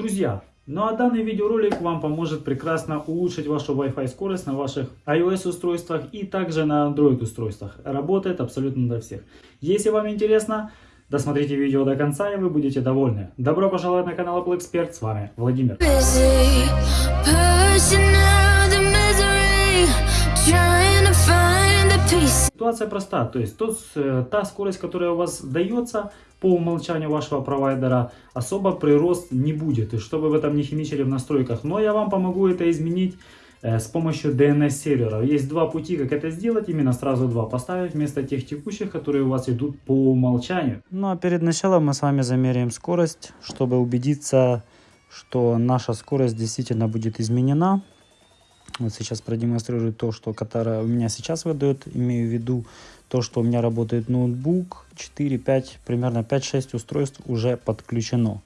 Друзья, ну а данный видеоролик вам поможет прекрасно улучшить вашу Wi-Fi скорость на ваших iOS устройствах и также на Android устройствах. Работает абсолютно для всех. Если вам интересно, досмотрите видео до конца и вы будете довольны. Добро пожаловать на канал Apple Expert, с вами Владимир. Ситуация проста, то есть тот, э, та скорость, которая у вас дается по умолчанию вашего провайдера, особо прирост не будет, и что вы этом не химичили в настройках. Но я вам помогу это изменить э, с помощью DNS сервера. Есть два пути, как это сделать, именно сразу два поставить вместо тех текущих, которые у вас идут по умолчанию. Ну а перед началом мы с вами замеряем скорость, чтобы убедиться, что наша скорость действительно будет изменена. Вот сейчас продемонстрирую то, что которое у меня сейчас выдает. Имею в виду то, что у меня работает ноутбук. 4, 5, примерно 5-6 устройств уже подключено.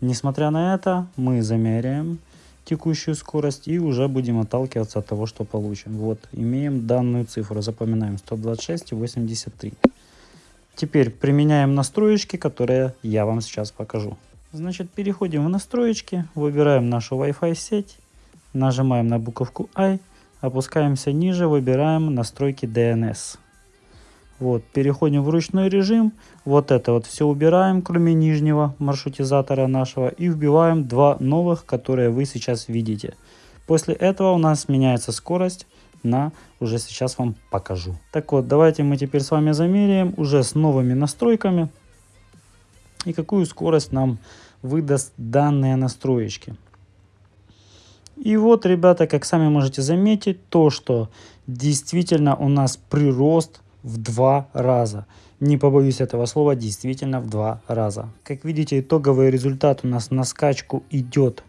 Несмотря на это, мы замеряем текущую скорость и уже будем отталкиваться от того, что получим. Вот, имеем данную цифру, запоминаем 126,83. Теперь применяем настроечки, которые я вам сейчас покажу. Значит, переходим в настроечки, выбираем нашу Wi-Fi сеть, нажимаем на буковку I, опускаемся ниже, выбираем настройки DNS. Вот, переходим в ручной режим, вот это вот все убираем, кроме нижнего маршрутизатора нашего, и вбиваем два новых, которые вы сейчас видите. После этого у нас меняется скорость на, уже сейчас вам покажу. Так вот, давайте мы теперь с вами замеряем уже с новыми настройками и какую скорость нам выдаст данные настроечки. И вот, ребята, как сами можете заметить, то, что действительно у нас прирост в два раза. Не побоюсь этого слова, действительно в два раза. Как видите, итоговый результат у нас на скачку идет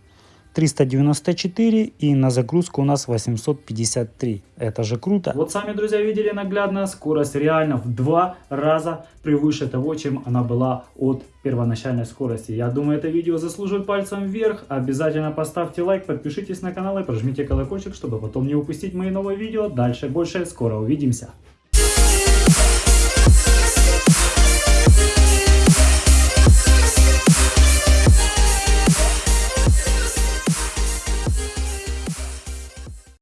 394 и на загрузку у нас 853. Это же круто. Вот сами, друзья, видели наглядно, скорость реально в два раза превыше того, чем она была от первоначальной скорости. Я думаю, это видео заслуживает пальцем вверх. Обязательно поставьте лайк, подпишитесь на канал и прожмите колокольчик, чтобы потом не упустить мои новые видео. Дальше больше, скоро увидимся.